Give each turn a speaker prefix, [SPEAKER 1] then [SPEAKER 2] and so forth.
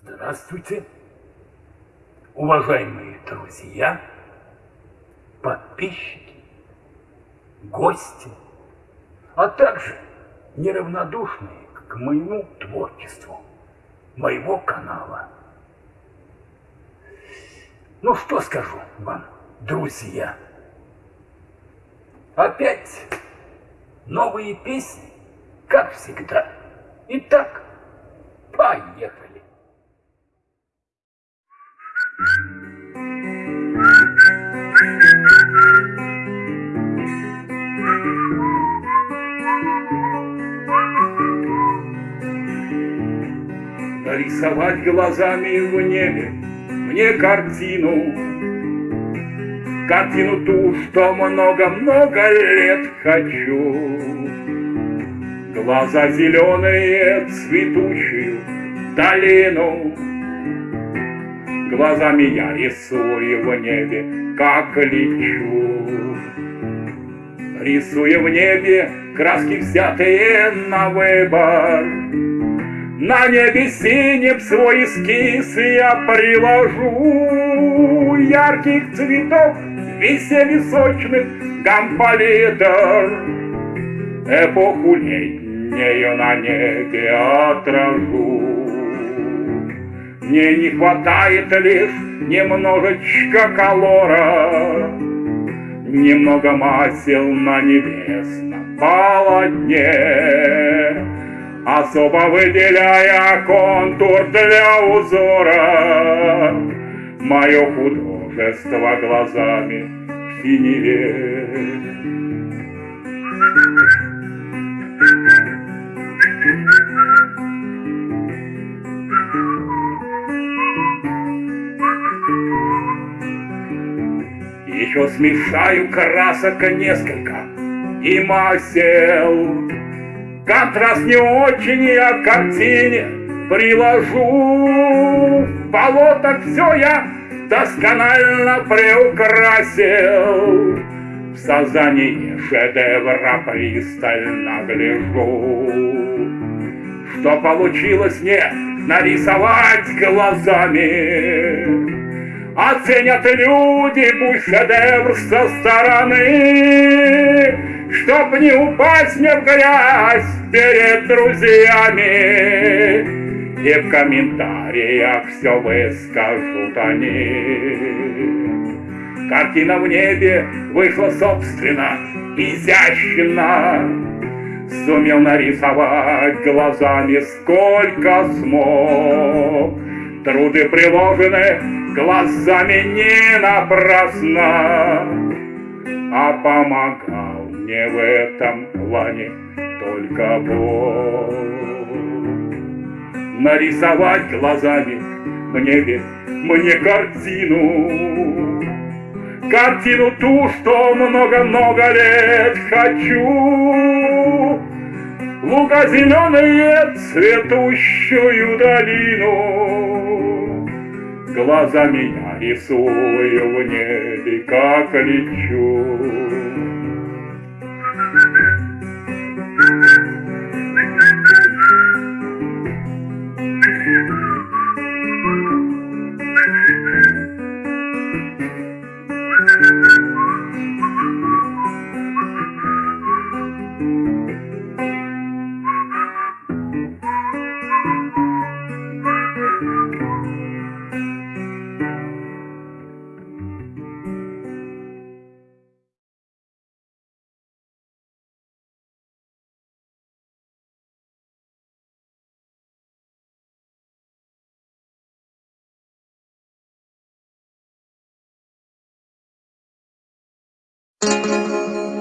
[SPEAKER 1] Здравствуйте, уважаемые друзья, подписчики, гости, а также неравнодушные к моему творчеству, моего канала. Ну что скажу вам, друзья? Опять новые песни, как всегда. Итак, поехали. Нарисовать глазами в небе мне картину, Картину ту, что много-много лет хочу. Глаза зеленые, цветущую долину, Глазами я рисую в небе, как лечу. Рисуя в небе краски взятые на выбор, На небе синим свой эскиз я приложу Ярких цветов, веселье сочных гамполитр. Эпоху летнюю на небе отражу. Мне не хватает лишь немножечко колора, Немного масел на небесном полотне, Особо выделяя контур для узора, Мое художество глазами в синеве. Еще смешаю красок несколько и масел. Контраст не очень я к картине приложу. В болотах все я досконально приукрасил. В создание шедевра пристально гляжу. Что получилось мне нарисовать глазами, Оценят люди пусть шедевр со стороны, Чтоб не упасть мне в грязь перед друзьями. И в комментариях все выскажут они. Картина в небе вышла собственно изящно, Сумел нарисовать глазами сколько смог. Труды приложены глазами не напрасно, а помогал мне в этом плане только Бог. Нарисовать глазами в небе мне картину, Картину ту, что много-много лет хочу. Луга зеленые, цветущую долину, Глазами я рисую в небе, как лечу.
[SPEAKER 2] Música